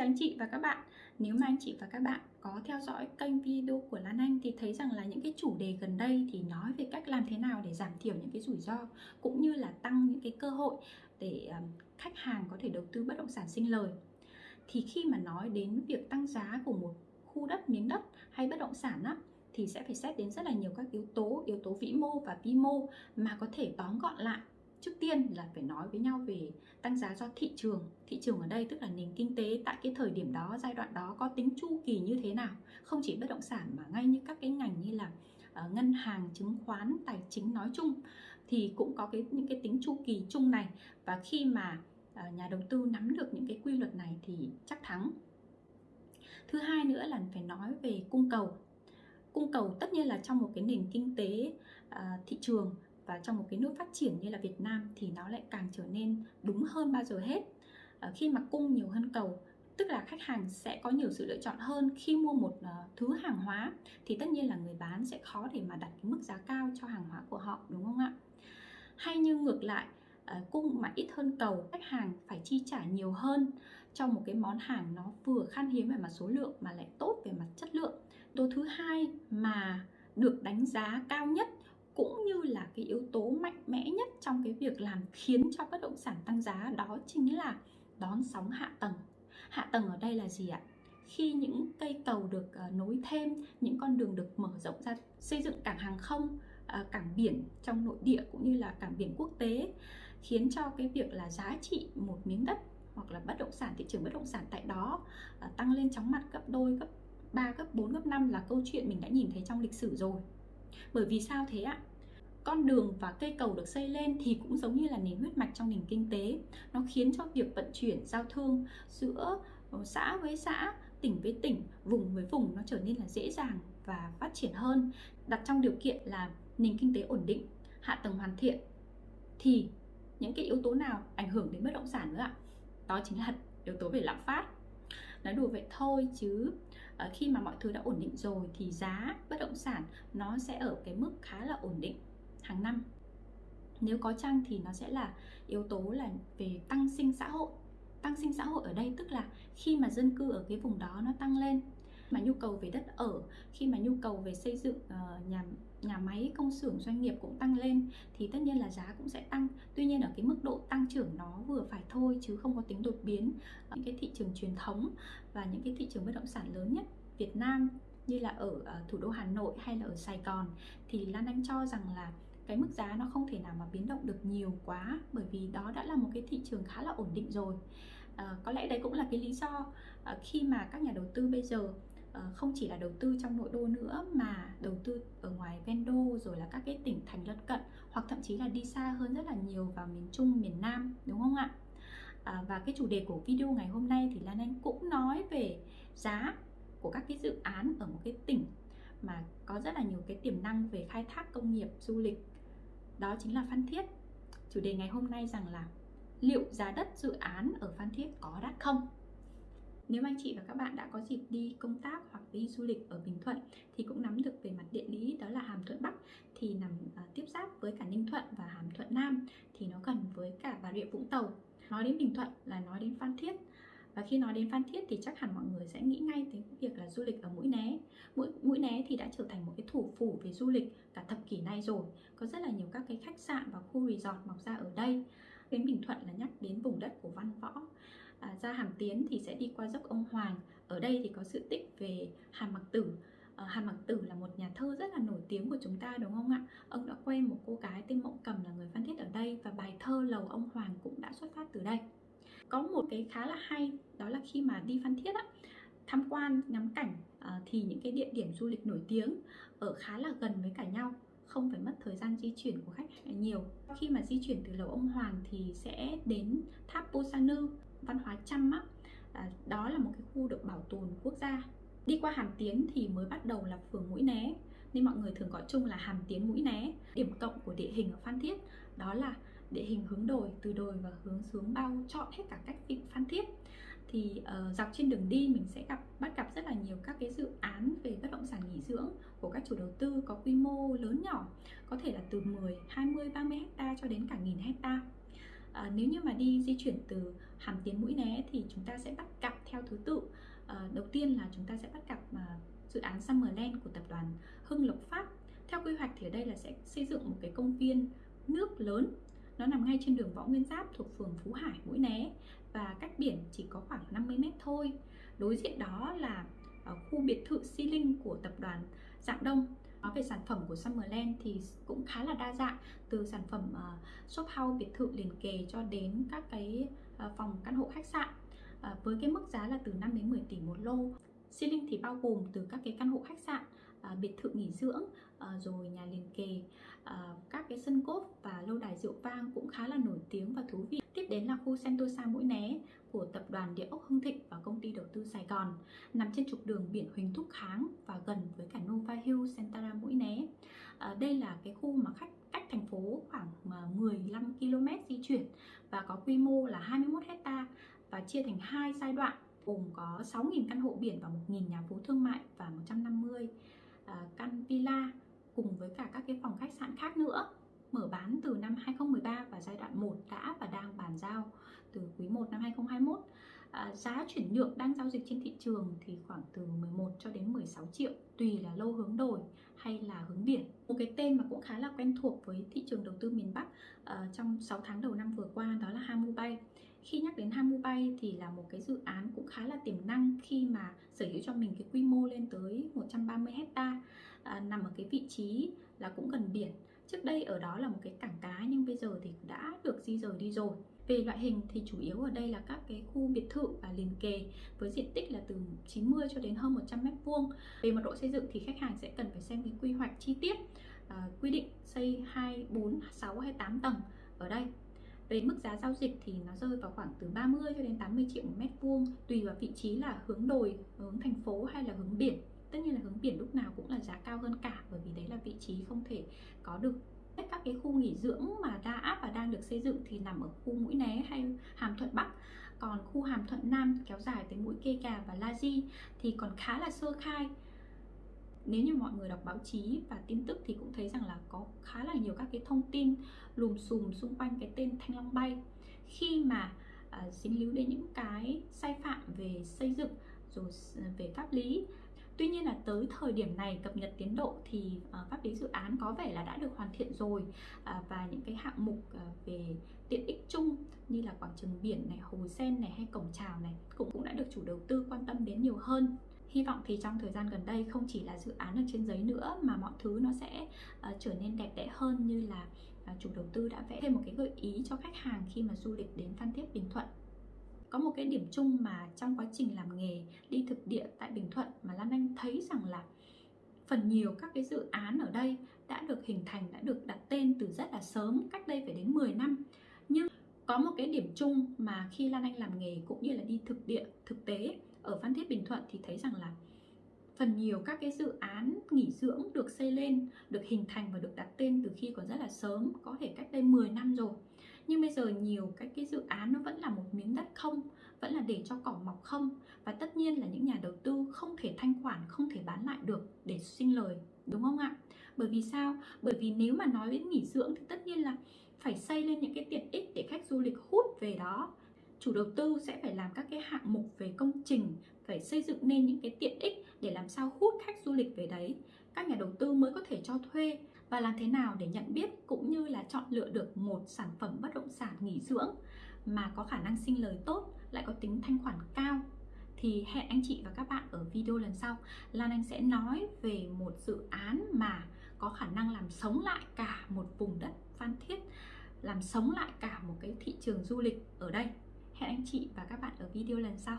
chào anh chị và các bạn. Nếu mà anh chị và các bạn có theo dõi kênh video của Lan Anh thì thấy rằng là những cái chủ đề gần đây thì nói về cách làm thế nào để giảm thiểu những cái rủi ro cũng như là tăng những cái cơ hội để khách hàng có thể đầu tư bất động sản sinh lời. Thì khi mà nói đến việc tăng giá của một khu đất, miếng đất hay bất động sản á thì sẽ phải xét đến rất là nhiều các yếu tố, yếu tố vĩ mô và vi mô mà có thể tóm gọn lại trước tiên là phải nói với nhau về tăng giá do thị trường. Thị trường ở đây tức là nền kinh tế tại cái thời điểm đó giai đoạn đó có tính chu kỳ như thế nào. Không chỉ bất động sản mà ngay như các cái ngành như là uh, ngân hàng chứng khoán tài chính nói chung thì cũng có cái những cái tính chu kỳ chung này. Và khi mà uh, nhà đầu tư nắm được những cái quy luật này thì chắc thắng. Thứ hai nữa là phải nói về cung cầu. Cung cầu tất nhiên là trong một cái nền kinh tế uh, thị trường và trong một cái nước phát triển như là Việt Nam thì nó lại càng trở nên đúng hơn bao giờ hết. À, khi mà cung nhiều hơn cầu tức là khách hàng sẽ có nhiều sự lựa chọn hơn khi mua một uh, thứ hàng hóa thì tất nhiên là người bán sẽ khó để mà đặt cái mức giá cao cho hàng hóa của họ đúng không ạ? Hay như ngược lại uh, cung mà ít hơn cầu khách hàng phải chi trả nhiều hơn cho một cái món hàng nó vừa khan hiếm về mặt số lượng mà lại tốt về mặt chất lượng. Đồ thứ hai mà được đánh giá cao nhất cũng như là cái yếu tố mạnh mẽ nhất trong cái việc làm khiến cho bất động sản tăng giá đó chính là đón sóng hạ tầng. Hạ tầng ở đây là gì ạ? Khi những cây cầu được ờ, nối thêm, những con đường được mở rộng ra, xây dựng cảng hàng không ờ, cảng biển trong nội địa cũng như là cảng biển quốc tế, khiến cho cái việc là giá trị một miếng đất hoặc là bất động sản, thị trường bất động sản tại đó ờ, tăng lên chóng mặt gấp đôi, gấp 3 gấp 4 gấp 5 là câu chuyện mình đã nhìn thấy trong lịch sử rồi bởi vì sao thế ạ? Con đường và cây cầu được xây lên thì cũng giống như là nền huyết mạch trong nền kinh tế. Nó khiến cho việc vận chuyển, giao thương giữa ờ, xã với xã, tỉnh với tỉnh, vùng với vùng nó trở nên là dễ dàng và phát triển hơn. Đặt trong điều kiện là nền kinh tế ổn định, hạ tầng hoàn thiện thì những cái yếu tố nào ảnh hưởng đến bất động sản nữa ạ? Đó chính là yếu tố về lạm phát nói đùa vậy thôi chứ. Uh, khi mà mọi thứ đã ổn định rồi thì giá bất động sản nó sẽ ở cái mức khá là ổn định hàng năm. Nếu có chăng thì nó sẽ là yếu tố là về tăng sinh xã hội. Tăng sinh xã hội ở đây tức là khi mà dân cư ở cái vùng đó nó tăng lên. Mà nhu cầu về đất ở khi mà nhu cầu về xây dựng uh, nhà cái công xưởng doanh nghiệp cũng tăng lên thì tất nhiên là giá cũng sẽ tăng. Tuy nhiên ở cái mức độ tăng trưởng nó vừa phải thôi chứ không có tính đột biến. Những cái thị trường truyền thống và những cái thị trường bất động sản lớn nhất Việt Nam như là ở ờ, thủ đô Hà Nội hay là ở Sài Gòn thì Lan Anh cho rằng là cái mức giá nó không thể nào mà biến động được nhiều quá bởi vì đó đã là một cái thị trường khá là ổn định rồi. À, có lẽ đấy cũng là cái lý do à, khi mà các nhà đầu tư bây giờ Ờ, không chỉ là đầu tư trong nội đô nữa mà đầu tư ở ngoài ven đô rồi là các cái tỉnh thành lân cận hoặc thậm chí là đi xa hơn rất là nhiều vào miền Trung miền Nam đúng không ạ à, và cái chủ đề của video ngày hôm nay thì Lan Anh cũng nói về giá của các cái dự án ở một cái tỉnh mà có rất là nhiều cái tiềm năng về khai thác công nghiệp du lịch đó chính là Phan Thiết. Chủ đề ngày hôm nay rằng là liệu giá đất dự án ở Phan Thiết có đắt không? Nếu anh chị và các bạn đã có dịp đi công tác hoặc đi du lịch ở Bình Thuận thì cũng nắm được về mặt địa lý đó là Hàm Thuận Bắc thì nằm uh, tiếp giáp với cả Ninh Thuận và Hàm Thuận Nam thì nó gần với cả Bà Rịa Vũng Tàu. Nói đến Bình Thuận là nói đến Phan Thiết. Và khi nói đến Phan Thiết thì chắc hẳn mọi người sẽ nghĩ ngay đến việc là du lịch ở Mũi Né. Mũi, Mũi Né thì đã trở thành một cái thủ phủ về du lịch cả thập kỷ nay rồi. Có rất là nhiều các cái khách sạn và khu resort mọc ra ở đây. Đến Bình Thuận là nhắc đến vùng đất của Văn Võ à, Ra Hàm Tiến thì sẽ đi qua dốc ông Hoàng. Ở đây thì có sự tích về Hàm Mặc Tử. À, hàm Mặc Tử là một nhà thơ rất là nổi tiếng của chúng ta đúng không ạ? Ông đã quen một cô gái tên Mộng Cầm là người Phan Thiết ở đây và bài thơ Lầu ông Hoàng cũng đã xuất phát từ đây. Có một cái khá là hay đó là khi mà đi Phan Thiết á tham quan ngắm cảnh à, thì những cái địa điểm du lịch nổi tiếng ở khá là gần với cả nhau không phải mất thời gian di chuyển của khách nhiều. Khi mà di chuyển từ lầu ông Hoàng thì sẽ đến tháp Posanu văn hóa Chăm á à, đó là một cái khu được bảo tồn quốc gia. Đi qua Hàm Tiến thì mới bắt đầu là phường Mũi Né. Nên mọi người thường gọi chung là Hàm Tiến Mũi Né. Điểm cộng của địa hình ở Phan Thiết đó là địa hình hướng đồi từ đồi và hướng xuống bao trọn hết cả cách vịnh Phan Thiết. Thì uh, dọc trên đường đi mình sẽ gặp bắt gặp rất là nhiều các cái dự án về bất động sản nghỉ dưỡng của các chủ đầu tư có quy mô lớn nhỏ có thể là từ 10, 20, 30 hecta cho đến cả nghìn hecta. À, nếu như mà đi di chuyển từ Hàm Tiến Mũi Né thì chúng ta sẽ bắt gặp theo thứ tự. À, đầu tiên là chúng ta sẽ bắt gặp à, ờ, dự án Summerland của tập đoàn Hưng Lộc Phát. Theo quy hoạch thì ở đây là sẽ xây dựng một cái công viên nước lớn. Nó nằm ngay trên đường Võ Nguyên Giáp thuộc phường Phú Hải, Mũi Né và cách biển chỉ có khoảng 50 mét thôi. Đối diện đó là ở khu biệt thự Si Linh của tập đoàn Dạng Đông Nói về sản phẩm của Summerland thì cũng khá là đa dạng từ sản phẩm uh, shop house biệt thự liền kề cho đến các cái uh, phòng căn hộ khách sạn uh, với cái mức giá là từ 5 đến 10 tỷ một lô. Ceiling thì bao gồm từ các cái căn hộ khách sạn, à, biệt thự nghỉ dưỡng, à, rồi nhà liền kề, à, các cái sân cốp và lâu đài rượu vang cũng khá là nổi tiếng và thú vị. Tiếp đến là khu Sentosa Mũi Né của tập đoàn Địa ốc Hưng Thịnh và công ty đầu tư Sài Gòn, nằm trên trục đường biển Huỳnh Thúc Kháng và gần với cả Nova Hill Sentara Mũi Né. À, đây là cái khu mà khách cách thành phố khoảng à, 15 km di chuyển và có quy mô là 21 hecta và chia thành hai giai đoạn gồm có 6.000 căn hộ biển và 1.000 nhà phố thương mại và 150 villa cùng với cả các cái phòng khách sạn khác nữa mở bán từ năm 2013 và giai đoạn 1 đã và đang bàn giao từ quý 1 năm 2021. À, giá chuyển nhượng đang giao dịch trên thị trường thì khoảng từ 11 cho đến 16 triệu tùy là lâu hướng đồi hay là hướng biển. Một cái tên mà cũng khá là quen thuộc với thị trường đầu tư miền Bắc à, trong 6 tháng đầu năm vừa qua đó là Hamu Bay. Khi nhắc đến Hamu Bay thì là một cái dự án cũng khá là tiềm năng khi mà sở hữu cho mình cái quy mô lên tới 130 hecta à, nằm ở cái vị trí là cũng gần biển Trước đây ở đó là một cái cảng cá nhưng bây giờ thì đã được di rời đi rồi. Về loại hình thì chủ yếu ở đây là các cái khu biệt thự và liền kề với diện tích là từ 90 cho đến hơn 100 mét vuông. Về mật độ xây dựng thì khách hàng sẽ cần phải xem cái quy hoạch chi tiết, à, quy định xây 2, 4, 6 hay 8 tầng ở đây. Về mức giá giao dịch thì nó rơi vào khoảng từ 30 cho đến 80 triệu một mét vuông tùy vào vị trí là hướng đồi, hướng thành phố hay là hướng biển tất nhiên là hướng biển lúc nào cũng là giá cao hơn cả bởi vì đấy là vị trí không thể có được. Tất các cái khu nghỉ dưỡng mà đã và đang được xây dựng thì nằm ở khu mũi né hay hàm thuận bắc. Còn khu hàm thuận nam kéo dài tới mũi kê cà và la di thì còn khá là sơ khai. Nếu như mọi người đọc báo chí và tin tức thì cũng thấy rằng là có khá là nhiều các cái thông tin lùm xùm xung quanh cái tên thanh long bay. Khi mà à, uh, dính líu đến những cái sai phạm về xây dựng rồi về pháp lý Tuy nhiên là tới thời điểm này cập nhật tiến độ thì ờ, pháp lý dự án có vẻ là đã được hoàn thiện rồi à, và những cái hạng mục ờ, về tiện ích chung như là quảng trường biển này, hồ sen này hay cổng chào này cũng cũng đã được chủ đầu tư quan tâm đến nhiều hơn. Hy vọng thì trong thời gian gần đây không chỉ là dự án ở trên giấy nữa mà mọi thứ nó sẽ uh, trở nên đẹp đẽ hơn như là uh, chủ đầu tư đã vẽ thêm một cái gợi ý cho khách hàng khi mà du lịch đến Phan Thiết Bình Thuận có một cái điểm chung mà trong quá trình làm nghề đi thực địa tại Bình Thuận mà Lan Anh thấy rằng là phần nhiều các cái dự án ở đây đã được hình thành, đã được đặt tên từ rất là sớm, cách đây phải đến 10 năm. Nhưng có một cái điểm chung mà khi Lan Anh làm nghề cũng như là đi thực địa, thực tế ở Phan Thiết Bình Thuận thì thấy rằng là phần nhiều các cái dự án nghỉ dưỡng được xây lên, được hình thành và được đặt tên từ khi còn rất là sớm, có thể cách đây 10 năm rồi nhưng bây giờ nhiều cái cái dự án nó vẫn là một miếng đất không, vẫn là để cho cỏ mọc không. Và tất nhiên là những nhà đầu tư không thể thanh khoản, không thể bán lại được để sinh lời, đúng không ạ? Bởi vì sao? Bởi vì nếu mà nói đến nghỉ dưỡng thì tất nhiên là phải xây lên những cái tiện ích để khách du lịch hút về đó. Chủ đầu tư sẽ phải làm các cái hạng mục về công trình, phải xây dựng nên những cái tiện ích để làm sao hút khách du lịch về đấy. Các nhà đầu tư mới có thể cho thuê và làm thế nào để nhận biết cũng như là chọn lựa được một sản phẩm bất động sản nghỉ dưỡng mà có khả năng sinh lời tốt, lại có tính thanh khoản cao? Thì hẹn anh chị và các bạn ở video lần sau. Lan Anh sẽ nói về một dự án mà có khả năng làm sống lại cả một vùng đất Phan Thiết, làm sống lại cả một cái thị trường du lịch ở đây. Hẹn anh chị và các bạn ở video lần sau.